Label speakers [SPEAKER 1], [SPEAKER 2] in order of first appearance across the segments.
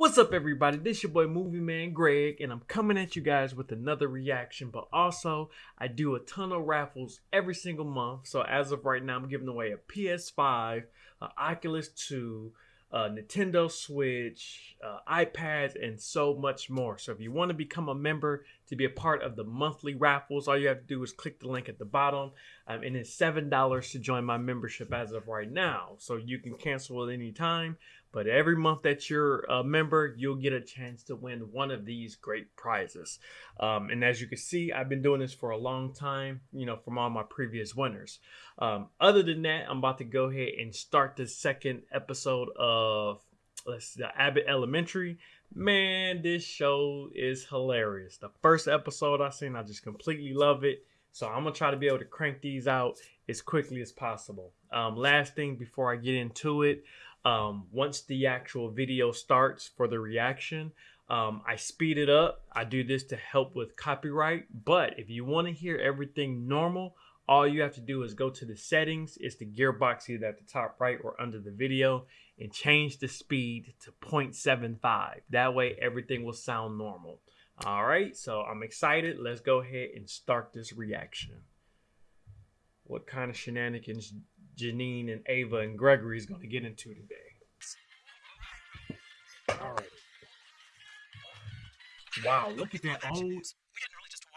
[SPEAKER 1] What's up, everybody? This is your boy Movie Man Greg, and I'm coming at you guys with another reaction. But also, I do a ton of raffles every single month. So as of right now, I'm giving away a PS5, an Oculus 2, uh, Nintendo Switch, uh, iPads, and so much more. So if you want to become a member to be a part of the monthly raffles, all you have to do is click the link at the bottom. Um, and it's $7 to join my membership as of right now. So you can cancel at any time. But every month that you're a member, you'll get a chance to win one of these great prizes. Um, and as you can see, I've been doing this for a long time, you know, from all my previous winners. Um, other than that, I'm about to go ahead and start the second episode of let's see, Abbott Elementary. Man, this show is hilarious. The first episode I seen, I just completely love it. So I'm gonna try to be able to crank these out as quickly as possible. Um, last thing before I get into it, um, once the actual video starts for the reaction, um, I speed it up. I do this to help with copyright. But if you want to hear everything normal, all you have to do is go to the settings. It's the gearbox either at the top right or under the video and change the speed to 0.75. That way everything will sound normal. All right, so I'm excited. Let's go ahead and start this reaction. What kind of shenanigans Janine and Ava and Gregory is going to get into today. All right. Wow, look at that old,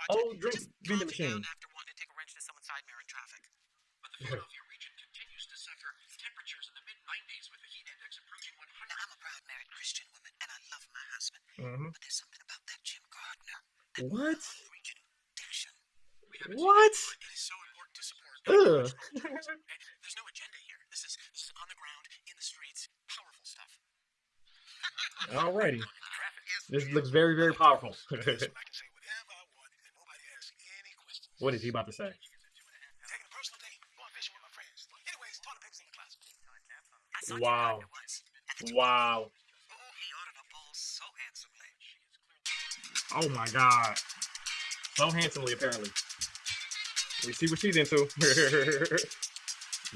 [SPEAKER 1] old drink vending machine. After wanting to take a wrench to someone's side mirror in traffic. But the Philadelphia region continues to suffer temperatures in the mid 90s with the heat index approaching 100. Now, I'm a proud married Christian woman, and I love my husband. Mm-hmm. But there's something about that Jim Gardner. That what? What? It is so important to support. Ugh no agenda here. This is this is on the ground, in the streets, powerful stuff. Alrighty. This looks very, very powerful. what is he about to say? Wow. Wow. Oh my god. So handsomely, apparently. We see what she's into.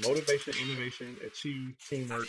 [SPEAKER 1] Motivation, innovation, achieve, teamwork.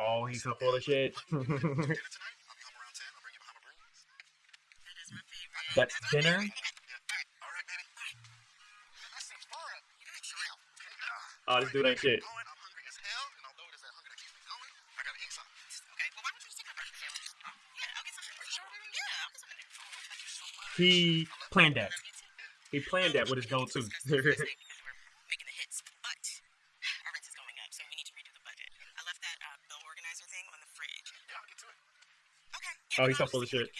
[SPEAKER 1] Oh, he's so full of shit. That's dinner? Oh, this dude ain't shit. He planned that. He planned that with his go-to. Oh, he's so full of shit.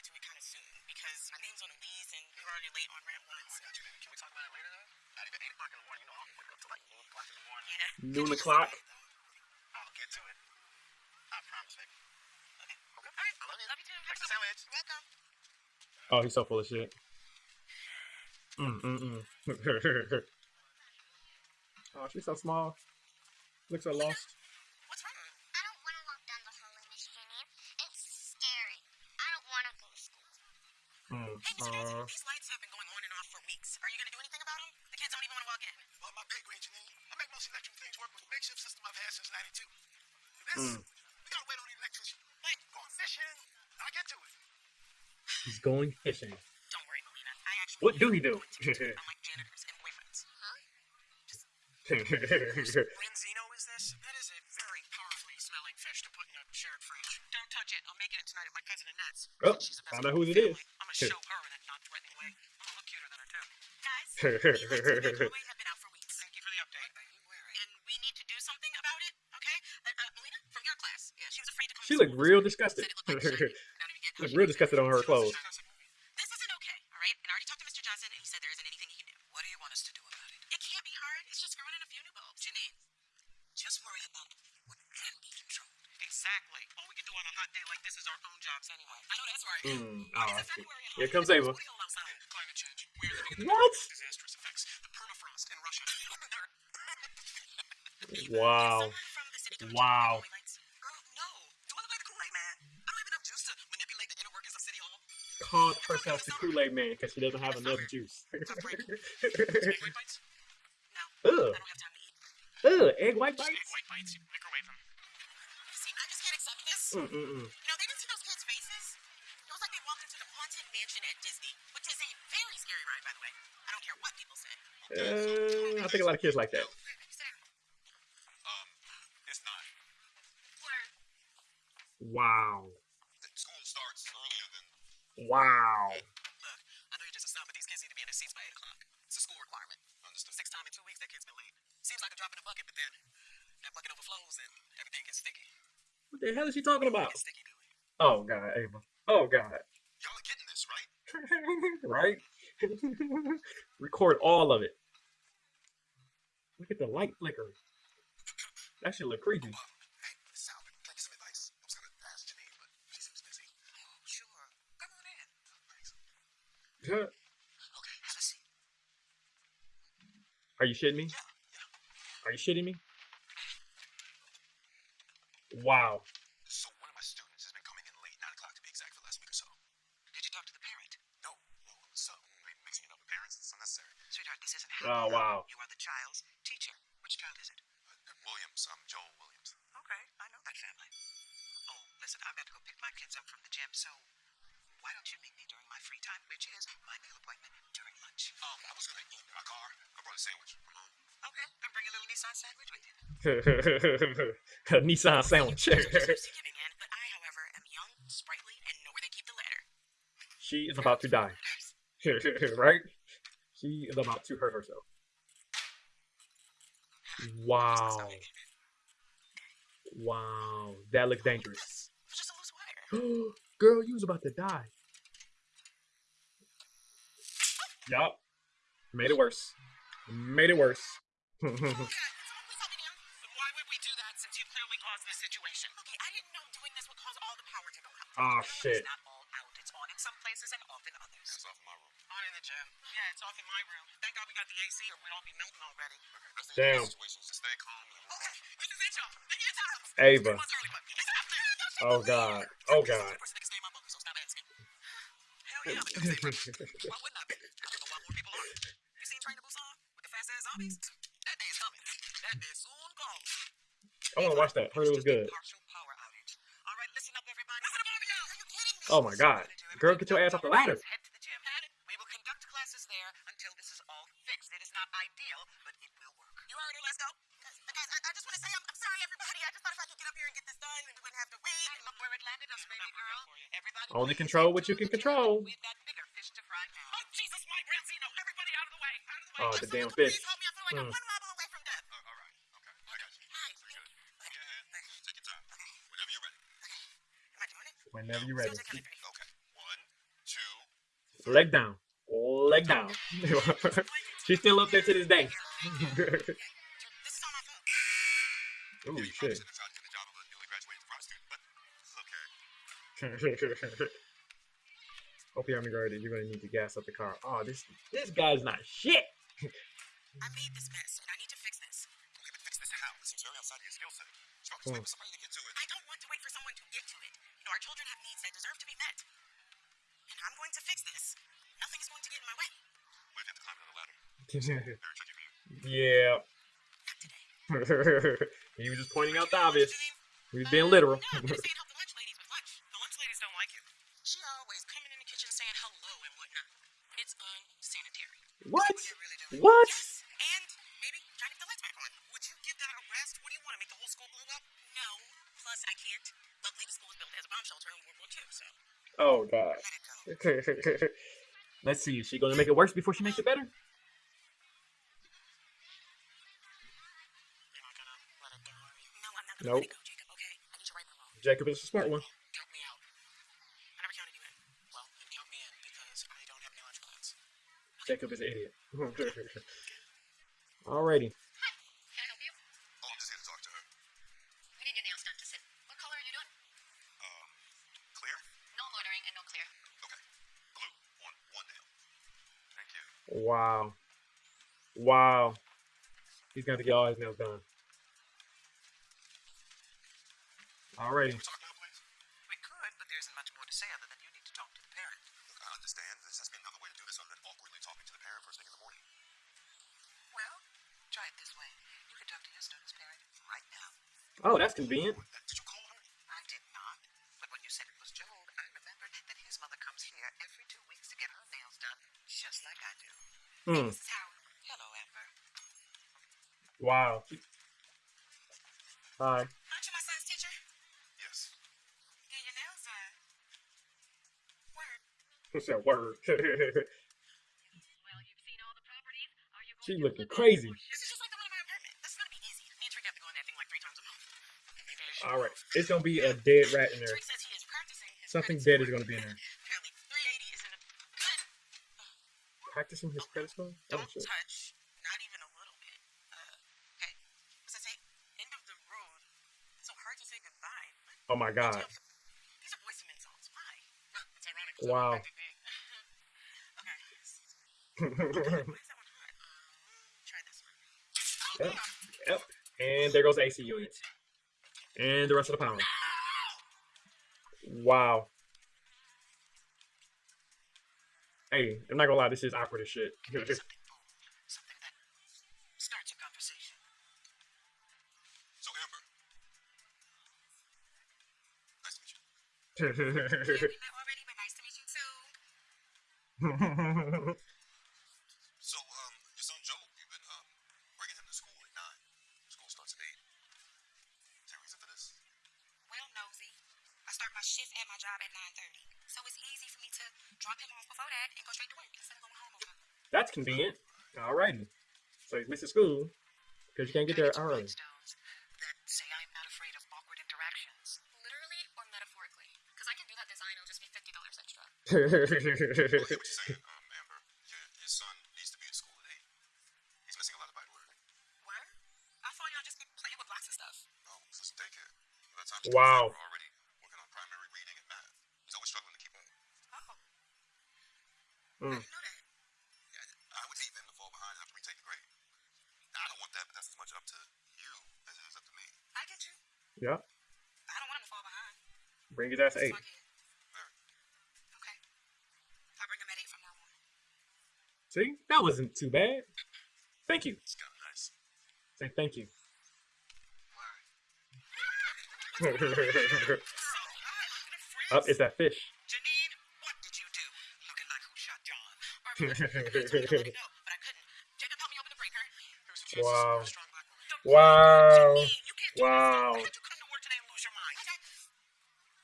[SPEAKER 1] Noon o'clock. I'll get to it. I promise, baby. Okay. Okay. All right. I love you. Love you too. Thanks for the sandwich. Welcome. Oh, he's so full of shit. Mm, mm, mm. oh, she's so small. Looks so lost.
[SPEAKER 2] What's wrong? I don't want to walk down the hall in Miss Jenny. It's scary. I don't want to go to school.
[SPEAKER 1] Mm,
[SPEAKER 2] hey, Mr. Johnson, these lights have been going on and off for weeks. Are you going to do anything about them? The kids don't even want to walk in.
[SPEAKER 3] Well, my big range, Janine. I make most electric things work with a makeshift system I've had since 92. This, mm. we got to wait on the electrician. Wait, going fishing. I'll get to it.
[SPEAKER 1] He's going fishing.
[SPEAKER 2] Don't worry, Melina. I actually.
[SPEAKER 1] What do he do?
[SPEAKER 2] Unlike janitors and boyfriends. Huh? Just. Branzino is this? That is a very powerfully smelling fish to put in a shared fridge. Don't touch it. I'm making it in tonight at my cousin Annette's.
[SPEAKER 1] Oh, She's found out who it is.
[SPEAKER 2] I'm gonna show her in a non-threatening way. I'm gonna look cuter than her too. Guys, you have been out for weeks. Thank you for the update. And we need to do something about it, okay? Uh, uh, Melina, from your class. Yeah, she was afraid to come.
[SPEAKER 1] She looked real disgusted. Look real disgusted on her clothes.
[SPEAKER 2] This isn't okay, all right? And I already talked to Mr. Johnson, and he said there isn't anything he can do.
[SPEAKER 3] What do you want us to do about it?
[SPEAKER 2] It can't be hard. It's just screwing in a few new bulbs.
[SPEAKER 3] Janine, just worry about what can be controlled.
[SPEAKER 2] Exactly. Exactly. All we can do on a hot day like this is our own jobs anyway. I know that's right.
[SPEAKER 1] Mm, oh,
[SPEAKER 2] it's
[SPEAKER 1] I.
[SPEAKER 2] February and
[SPEAKER 1] Here comes Ava.
[SPEAKER 2] What are y'all outside? Climate change. We are living in the
[SPEAKER 1] What?
[SPEAKER 2] middle of disastrous effects. The permafrost in Russia.
[SPEAKER 1] Wow.
[SPEAKER 2] Someone from the city come
[SPEAKER 1] Wow.
[SPEAKER 2] check the lights? Girl, no. Do I look like the Kool-Aid man? I don't have enough juice to manipulate the inner workings of City Hall.
[SPEAKER 1] Called herself the Kool Aid Man because she doesn't have enough juice.
[SPEAKER 2] Tough break. Egg white bites?
[SPEAKER 1] Ugh.
[SPEAKER 2] I don't have time to eat.
[SPEAKER 1] Ugh, egg white bites?
[SPEAKER 2] white bites. You microwave them. See, I just can't accept this.
[SPEAKER 1] Mm-mm-mm.
[SPEAKER 2] You know, they didn't see those kids' faces. It was like they walked into the haunted mansion at Disney, which is a very scary ride, by the way. I don't care what people say.
[SPEAKER 1] Uh, I think a lot of kids like that. Wow. Wow.
[SPEAKER 2] Look, I know you're just a snob, but these kids need to be in their seats by 8 o'clock. It's a school requirement.
[SPEAKER 3] Understood.
[SPEAKER 2] Six time in two weeks, that kid's been late. Seems like a drop in the bucket, but then that bucket overflows and everything gets sticky.
[SPEAKER 1] What the hell is she talking about?
[SPEAKER 2] Sticky.
[SPEAKER 1] Oh God, Ava. Oh God.
[SPEAKER 3] Y'all are getting this, right?
[SPEAKER 1] right? Record all of it. Look at the light flickering. That shit look creepy.
[SPEAKER 3] Hey, Sal, can I get some advice? I was gonna ask Janine, but she seems busy.
[SPEAKER 2] Oh, sure. Come on in.
[SPEAKER 3] Thanks.
[SPEAKER 1] Huh?
[SPEAKER 3] Okay, have a seat.
[SPEAKER 1] Are you shitting me?
[SPEAKER 3] Yeah, yeah.
[SPEAKER 1] Are you shitting me? Wow.
[SPEAKER 3] So one of my students has been coming in late, nine o'clock to be exact, for the last week or so.
[SPEAKER 2] Did you talk to the parent?
[SPEAKER 3] No, no, so mixing it up with parents is unnecessary.
[SPEAKER 2] Sweetheart, this isn't
[SPEAKER 1] Oh wow.
[SPEAKER 2] You are the child's teacher. Which child is it?
[SPEAKER 3] Uh, Williams, I'm Joel Williams.
[SPEAKER 2] Okay, I know that family. Oh, listen, I've got to go pick my kids up from the gym, so why don't you meet me during my free time, which is my meal appointment during lunch?
[SPEAKER 3] Um, I was gonna eat in my car. I brought a sandwich from home.
[SPEAKER 2] Okay, then bring a little Nissan sandwich with you.
[SPEAKER 1] A Nissan sandwich.
[SPEAKER 2] You're seriously giving in, but I, however, am young, sprightly, and know where they keep the ladder.
[SPEAKER 1] she is about to die. right? She is about to hurt herself. Wow. Wow. That looks dangerous.
[SPEAKER 2] It was just a loose wire.
[SPEAKER 1] Girl, you was about to die. Yup. Made it worse. Made it worse.
[SPEAKER 2] Okay, can someone please help me here? Then why would we do that since you clearly caused this situation? Okay, I didn't know doing this would cause all the power to go out.
[SPEAKER 1] Aw, shit.
[SPEAKER 2] It's not all out. It's on in some places and off in others.
[SPEAKER 3] It's off in my room.
[SPEAKER 2] On in the gym. Yeah, it's off in my room. Thank God we got the AC or we'd all be melting already.
[SPEAKER 3] Okay,
[SPEAKER 1] Damn.
[SPEAKER 3] about situations to stay calm.
[SPEAKER 2] Okay, this is it, y'all. It's.
[SPEAKER 1] Ava.
[SPEAKER 2] It was early, but it's out there.
[SPEAKER 1] Oh god. Oh god.
[SPEAKER 2] I
[SPEAKER 1] want to watch that. Heard it was good. Oh my God. Girl, get your ass off the ladder.
[SPEAKER 3] Time. what you're ready.
[SPEAKER 2] Am I doing it?
[SPEAKER 1] Whenever you're ready.
[SPEAKER 3] Okay. One, two.
[SPEAKER 1] Leg down. Leg down. She's still up there to this day.
[SPEAKER 2] This is on my phone.
[SPEAKER 1] Ooh,
[SPEAKER 3] Yeah, you
[SPEAKER 1] shit. Hope you haven't heard it. You're gonna need to gas up the car. Oh, this this guy's not shit.
[SPEAKER 2] I made this mess, and I need to fix this.
[SPEAKER 3] Don't even fix this how. It seems very outside of your skill set. So I'm just waiting for somebody to get to it.
[SPEAKER 2] I don't want to wait for someone to get to it. You know, our children have needs that deserve to be met. And I'm going to fix this. Nothing is going to get in my way.
[SPEAKER 3] What if you have to climb another ladder? Very tricky for you.
[SPEAKER 1] yeah.
[SPEAKER 2] Not today.
[SPEAKER 1] he was just pointing out the obvious.
[SPEAKER 2] Janine,
[SPEAKER 1] He was being literal.
[SPEAKER 2] No, I'm gonna stay and help the lunch ladies with lunch. The lunch ladies don't like it. She always coming in the kitchen saying hello and whatnot. It's unsanitary.
[SPEAKER 1] What?
[SPEAKER 2] Really.
[SPEAKER 1] What?
[SPEAKER 2] Yes, and maybe trying to get the lights back on. Would you give that a rest? What do you want to make the whole school blow up? No. Plus, I can't. Luckily, the school was built as a bomb shelter in World War II, so
[SPEAKER 1] Oh god.
[SPEAKER 2] Let
[SPEAKER 1] Let's see. Is she gonna make it worse before she makes it better?
[SPEAKER 2] You're not gonna let it go, are you? No, I'm not gonna
[SPEAKER 1] Nope.
[SPEAKER 2] let it go, Jacob. Okay, I need you right now.
[SPEAKER 1] Jacob is a smart one. Jacob is an idiot. Alrighty. Hi.
[SPEAKER 4] Can I help you?
[SPEAKER 3] Oh, I'm just here to talk to her.
[SPEAKER 4] We need your nails done to sit. What color are you doing?
[SPEAKER 3] Um, clear?
[SPEAKER 2] No loitering and no clear. Okay. Blue. One, one nail. Thank you.
[SPEAKER 3] Wow. Wow. He's got to
[SPEAKER 2] get all his nails done. Alrighty.
[SPEAKER 1] Oh, that's convenient.
[SPEAKER 3] Did you call her?
[SPEAKER 2] I did not. But when you said it was Joel, I remembered that his mother comes here every two weeks to get her nails done, just like I do.
[SPEAKER 1] Hmm.
[SPEAKER 2] This is Howard. Hello, Amber.
[SPEAKER 1] Wow. Hi.
[SPEAKER 2] Aren't you my son's teacher?
[SPEAKER 3] Yes.
[SPEAKER 2] Yeah, your nails are. Word.
[SPEAKER 1] What's that word?
[SPEAKER 4] Well, you've seen all the properties. Are you going
[SPEAKER 1] she looking
[SPEAKER 4] flip it?
[SPEAKER 1] crazy.
[SPEAKER 2] This is just like the one in my apartment. This is gonna be easy. Me and Tariq have to go in that thing like three times a month.
[SPEAKER 1] All right. It's gonna be a dead rat in there.
[SPEAKER 2] Tariq says he is practicing his
[SPEAKER 1] Something dead is gonna be in there.
[SPEAKER 2] Apparently, 380 is in a good.
[SPEAKER 1] Practicing his credit score? Oh
[SPEAKER 2] Don't
[SPEAKER 1] shit.
[SPEAKER 2] touch. Not even a little bit. Uh, okay. What's that say? End of the road. So hard to say goodbye.
[SPEAKER 1] Oh my god.
[SPEAKER 2] These are Boyz II Men songs. Why? It's ironic.
[SPEAKER 1] Wow.
[SPEAKER 2] okay. Why is that one hard? Um, try this one.
[SPEAKER 1] Yep. Yep. And there goes the AC unit. And the rest of the pound. Wow. Hey, I'm not gonna lie, this is awkward as shit.
[SPEAKER 2] Something. Something that starts a conversation.
[SPEAKER 3] So, Amber. Nice to meet you.
[SPEAKER 2] Yeah, we met already, but nice to meet you too.
[SPEAKER 3] So
[SPEAKER 2] it's easy for me to drop him off before that and go straight to work instead of going home on.
[SPEAKER 1] That's convenient. Alrighty. So he's missing school because you can't get there early.
[SPEAKER 2] That say I'm not afraid of awkward interactions.
[SPEAKER 4] Literally or metaphorically? Because I can do that design. It'll just be $50 extra.
[SPEAKER 3] Well, I what you're saying, um, Amber. Your, your son needs to be at school at 8. He's missing a lot of Bible work.
[SPEAKER 2] Word? I thought y'all just be playing with blocks and stuff.
[SPEAKER 3] No, this is daycare. By the time she
[SPEAKER 1] Wow.
[SPEAKER 3] gets there, we're already working on primary reading and math. He's always struggling to keep up.
[SPEAKER 2] Oh,
[SPEAKER 1] Mm.
[SPEAKER 2] I didn't know that.
[SPEAKER 3] Yeah, I would hate them to fall behind and have to retake the grade. Now, I don't want that, but that's as much up to you as it is up to me.
[SPEAKER 2] I get you.
[SPEAKER 1] Yeah.
[SPEAKER 2] I don't want him to fall behind.
[SPEAKER 1] Bring his ass to eight.
[SPEAKER 2] my Okay. I'll bring him at 8 from now on.
[SPEAKER 1] See? That wasn't too bad. Thank you.
[SPEAKER 3] It's kind of nice.
[SPEAKER 1] Say thank you.
[SPEAKER 2] Girl,
[SPEAKER 1] Up, it's that fish. Wow.
[SPEAKER 2] you're a strong black woman. Don't-
[SPEAKER 1] Wow.
[SPEAKER 2] Janine, you can't do
[SPEAKER 1] Wow.
[SPEAKER 2] this. Why did you come to work today and lose your mind?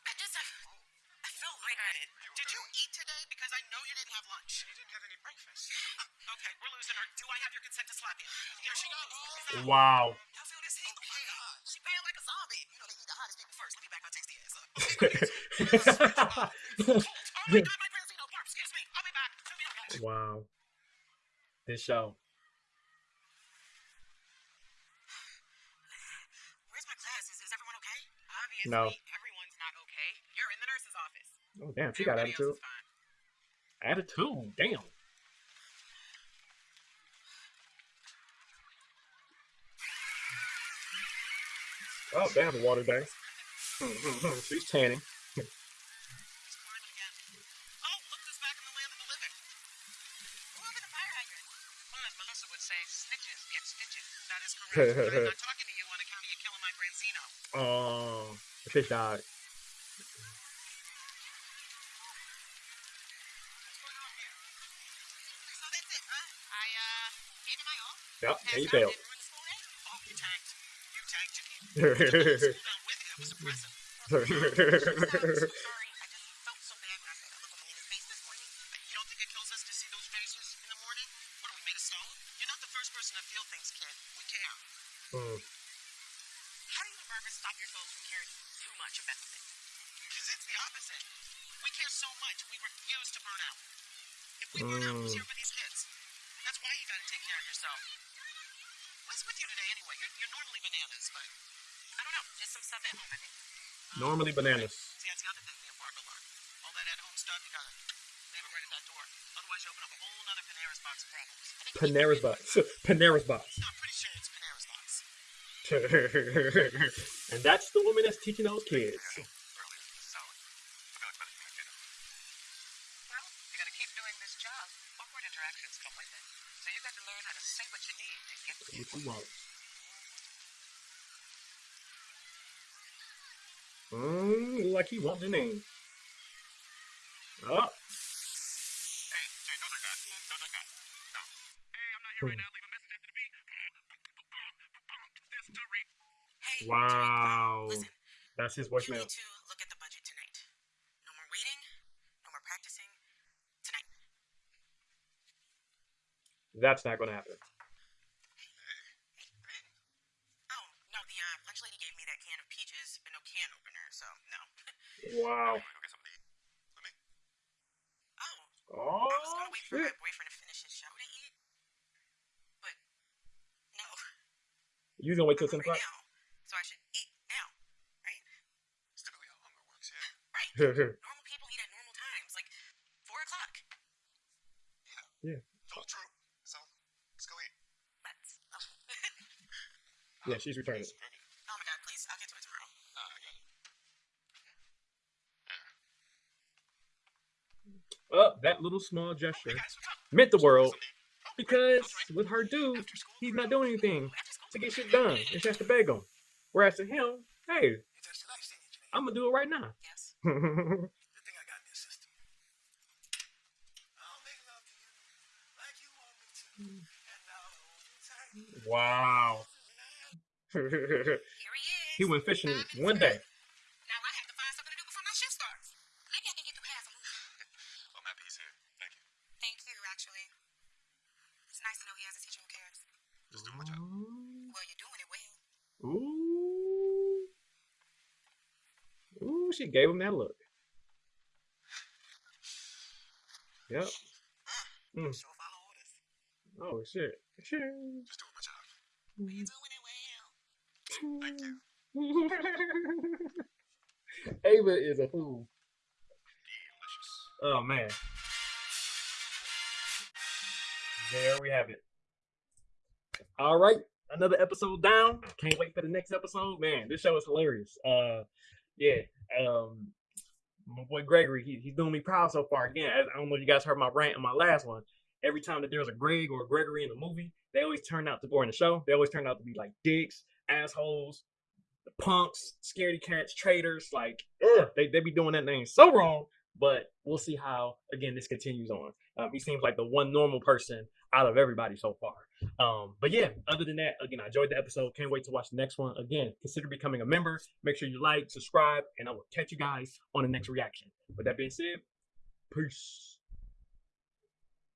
[SPEAKER 2] I just, I, I feel lightheaded. Did you eat today? Because I know you didn't have lunch. You didn't have any breakfast. okay, we're losing her. Do I have your consent to slap you? Here she goes.
[SPEAKER 1] Wow. wow. This show.
[SPEAKER 2] Where's my classes? Is everyone okay? Obviously,
[SPEAKER 1] No.
[SPEAKER 2] everyone's not okay. You're in the nurse's office.
[SPEAKER 1] Oh damn, she got attitude.
[SPEAKER 2] else is fine.
[SPEAKER 1] Attitude. Damn. Oh, they have a water day. She's tanning.
[SPEAKER 2] It's morning again. Oh, look who's back in the land of the living. Who opened the fire hydrant? Well, as Melissa would say, snitches get stitches. That is correct. But I'm not talking to you on account of you killing my Branzino.
[SPEAKER 1] Oh, the fish died.
[SPEAKER 2] What's going on here? So that's it, huh? I, uh, gave it my all.
[SPEAKER 1] Yep, and
[SPEAKER 2] Passed
[SPEAKER 1] he
[SPEAKER 2] out,
[SPEAKER 1] failed.
[SPEAKER 2] didn't ruin the school day? Oh, you tanked. You tanked, Janine.
[SPEAKER 1] Sorry.
[SPEAKER 2] Down with it. It was impressive. Sorry, I just felt so bad when I saw that look on Melina's face this morning. You don't think it kills us to see those faces in the morning? What are we made of stone? You're not the first person to feel things, kid. We care.
[SPEAKER 1] Hmm.
[SPEAKER 2] How do you and Barbara stop yourselves from caring too much about the thing? Because it's the opposite. We care so much, we refuse to burn out. If we burn out, who's
[SPEAKER 1] Mm.
[SPEAKER 2] here for these kids? That's why you gotta take care of yourself. What's with you today anyway? You're, you're normally bananas, but I don't know. Just some stuff at home, I think.
[SPEAKER 1] Normally bananas.
[SPEAKER 2] See, that's the other thing me and Barbara learned. All that at-home stuff, you gotta leave it right at that door. Otherwise, you open up a whole nother Panera's box of problems.
[SPEAKER 1] Panera's box. Panera's box.
[SPEAKER 3] No, I'm pretty sure it's Panera's box.
[SPEAKER 1] and that's the woman that's teaching those kids.
[SPEAKER 3] Earlier, solid. But now it's better than dinner.
[SPEAKER 2] Well, you gotta keep doing this job. Awkward interactions come with it. So you got to learn how to say what you need to get
[SPEAKER 1] What you want? Mm, like he wants the name. Oh,
[SPEAKER 3] Hey, Jay, don't drink that. Don't drink that. No. Hey, I'm not here right now. Leave a message after the beep. This to read.
[SPEAKER 2] Hey,
[SPEAKER 1] wow.
[SPEAKER 2] Listen,
[SPEAKER 1] That's his
[SPEAKER 2] you need to look at the budget tonight. No more waiting. No more practicing. Tonight.
[SPEAKER 1] That's not going to happen.
[SPEAKER 2] Oh no, the uh, lunch lady gave me that can of peaches, but no can opener. So no.
[SPEAKER 1] Wow.
[SPEAKER 3] Go get something to eat. Let me.
[SPEAKER 2] Oh,
[SPEAKER 1] Oh,
[SPEAKER 2] I was gonna wait for my boyfriend to finish his show to eat, but no.
[SPEAKER 1] You gonna wait till 10 o'clock?
[SPEAKER 2] now, so I should eat now, right?
[SPEAKER 3] It's typically how hunger works, yeah.
[SPEAKER 2] Right. normal people eat at normal times, like four o'clock.
[SPEAKER 3] It's all true. So, let's go eat.
[SPEAKER 2] That's.
[SPEAKER 1] yeah, she's returning.
[SPEAKER 2] Oh my god, please! I'll get to it tomorrow.
[SPEAKER 3] Ah, I got it.
[SPEAKER 1] Oh, that little small gesture
[SPEAKER 3] Hey guys, what's up?
[SPEAKER 1] meant the world because with her dude, he's not doing anything to get shit done. And she has to beg him. Whereas to him, hey,
[SPEAKER 3] It's just nice seeing you, Jay.
[SPEAKER 1] I'm gonna do it right now.
[SPEAKER 2] Yes.
[SPEAKER 3] The thing I got in this system. I'll make love to you like you want me to. And I'll hold you tight.
[SPEAKER 1] wow.
[SPEAKER 2] Here he is.
[SPEAKER 1] he went fishing
[SPEAKER 2] Five minutes
[SPEAKER 1] one day.
[SPEAKER 2] early. Now I have to find something to do before my shift starts. Maybe I can get through half of it.
[SPEAKER 3] I'm happy he's here. Thank you.
[SPEAKER 2] Thank you, actually. It's nice to know he has a teacher who cares.
[SPEAKER 3] Just doing my job.
[SPEAKER 2] Well, you're doing it well.
[SPEAKER 1] Ooh. Ooh, she gave him that look. Yep. Mm.
[SPEAKER 3] Sure.
[SPEAKER 1] Oh shit. Shit.
[SPEAKER 3] Just doing my job.
[SPEAKER 2] You're doing it well.
[SPEAKER 3] Thank you.
[SPEAKER 1] Ava is a fool.
[SPEAKER 3] Delicious.
[SPEAKER 1] Oh man. There we have it. All right, another episode down. Can't wait for the next episode. Man, this show is hilarious. Uh, yeah. Um, my boy Gregory, he, he's doing me proud so far. Again, I don't know if you guys heard my rant in my last one. Every time that there's a Greg or a Gregory in the movie, they always turn out to, or in the show, they always turn out to be like dicks, assholes, punks, scaredy cats, traitors. Like, they they be doing that name so wrong. But we'll see how again this continues on. Um, he seems like the one normal person out of everybody so far. Um, but yeah, other than that, again, I enjoyed the episode. Can't wait to watch the next one. Again, consider becoming a member. Make sure you like, subscribe, and I will catch you guys on the next reaction. With that being said, peace.